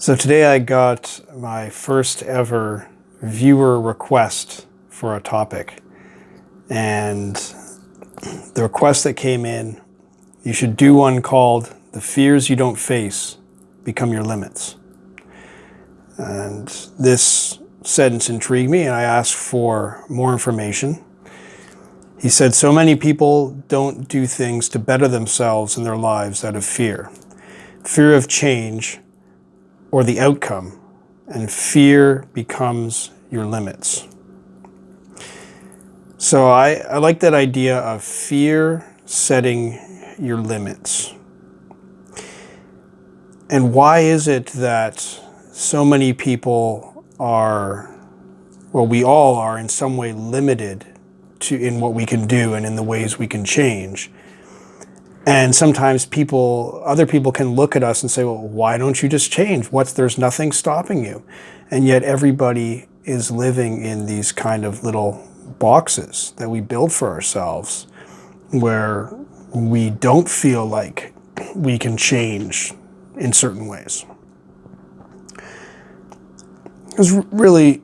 So today I got my first ever viewer request for a topic. And the request that came in, you should do one called The Fears You Don't Face Become Your Limits. And this sentence intrigued me and I asked for more information. He said, so many people don't do things to better themselves in their lives out of fear. Fear of change or the outcome, and fear becomes your limits. So I, I like that idea of fear setting your limits. And why is it that so many people are, well, we all are in some way limited to in what we can do and in the ways we can change? And sometimes people, other people can look at us and say, well, why don't you just change? What's, there's nothing stopping you. And yet everybody is living in these kind of little boxes that we build for ourselves where we don't feel like we can change in certain ways. Because really,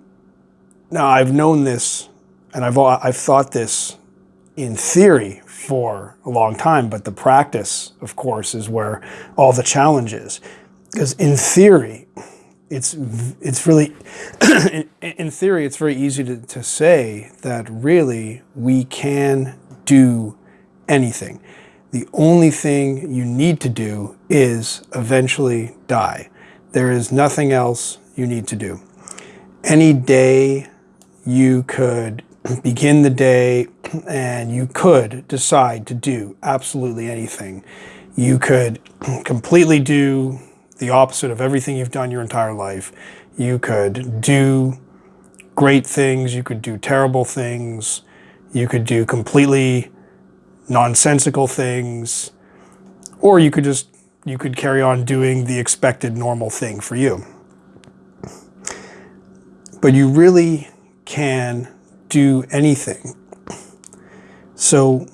now I've known this and I've, I've thought this in theory for a long time, but the practice, of course, is where all the challenge is. Because in theory, it's it's really in, theory it's very easy to, to say that really we can do anything. The only thing you need to do is eventually die. There is nothing else you need to do. Any day you could begin the day and you could decide to do absolutely anything. You could completely do the opposite of everything you've done your entire life. You could do great things. You could do terrible things. You could do completely nonsensical things. Or you could just, you could carry on doing the expected normal thing for you. But you really can do anything. So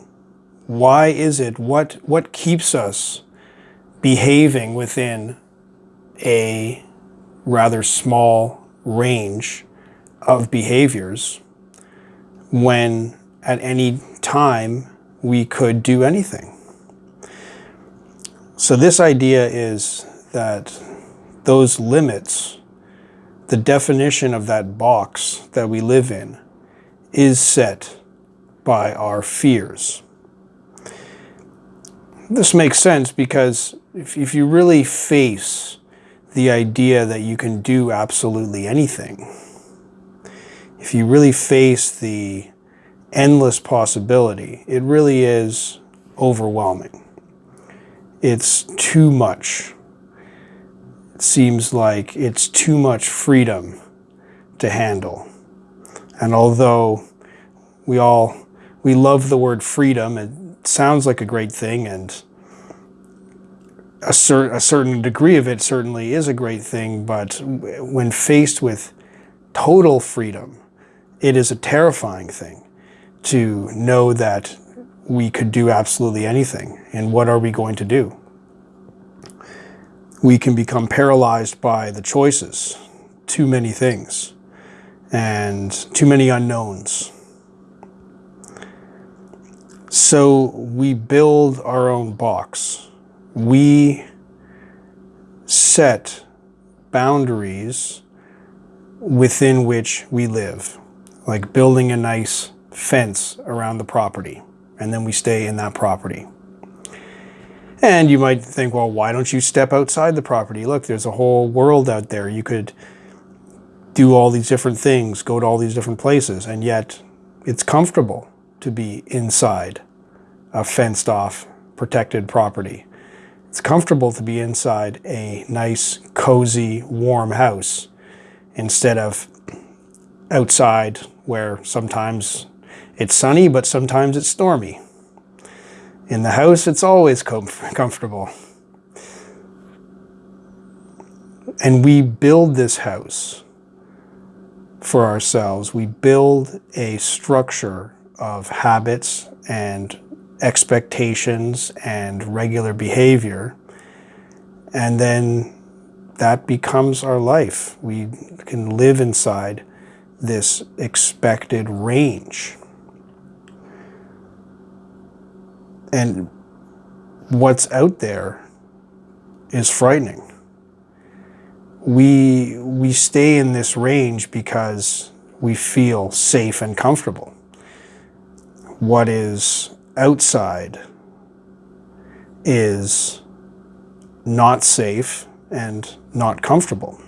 why is it, what, what keeps us behaving within a rather small range of behaviors when at any time we could do anything? So this idea is that those limits, the definition of that box that we live in, is set by our fears. This makes sense because if, if you really face the idea that you can do absolutely anything, if you really face the endless possibility, it really is overwhelming. It's too much. It seems like it's too much freedom to handle. And although we all, we love the word freedom, it sounds like a great thing and a, cer a certain degree of it certainly is a great thing, but when faced with total freedom, it is a terrifying thing to know that we could do absolutely anything. And what are we going to do? We can become paralyzed by the choices, too many things and too many unknowns. So we build our own box. We set boundaries within which we live, like building a nice fence around the property, and then we stay in that property. And you might think, well, why don't you step outside the property? Look, there's a whole world out there. You could do all these different things, go to all these different places, and yet it's comfortable to be inside a fenced off, protected property. It's comfortable to be inside a nice, cozy, warm house instead of outside where sometimes it's sunny, but sometimes it's stormy. In the house, it's always com comfortable. And we build this house for ourselves. We build a structure of habits and expectations and regular behavior. And then that becomes our life. We can live inside this expected range. And what's out there is frightening. We, we stay in this range because we feel safe and comfortable. What is outside is not safe and not comfortable.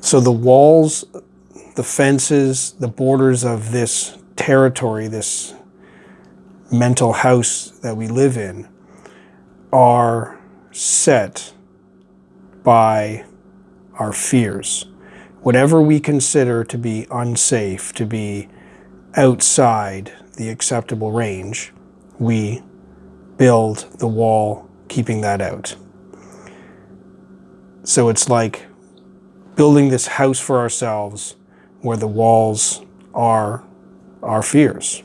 So the walls, the fences, the borders of this territory, this mental house that we live in, are set by our fears. Whatever we consider to be unsafe, to be outside the acceptable range, we build the wall keeping that out. So it's like building this house for ourselves where the walls are our fears.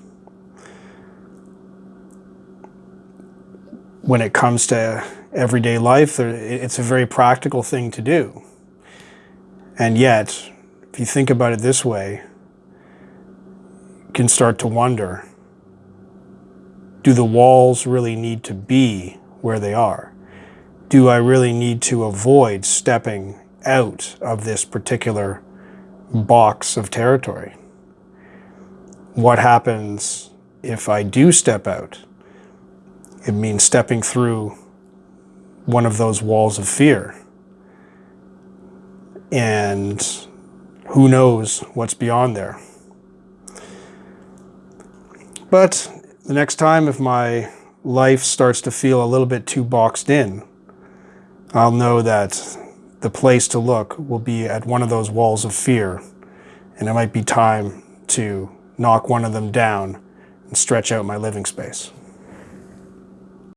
When it comes to everyday life, it's a very practical thing to do. And yet, if you think about it this way, can start to wonder, do the walls really need to be where they are? Do I really need to avoid stepping out of this particular box of territory? What happens if I do step out? It means stepping through one of those walls of fear. And who knows what's beyond there. But the next time, if my life starts to feel a little bit too boxed in, I'll know that the place to look will be at one of those walls of fear, and it might be time to knock one of them down and stretch out my living space.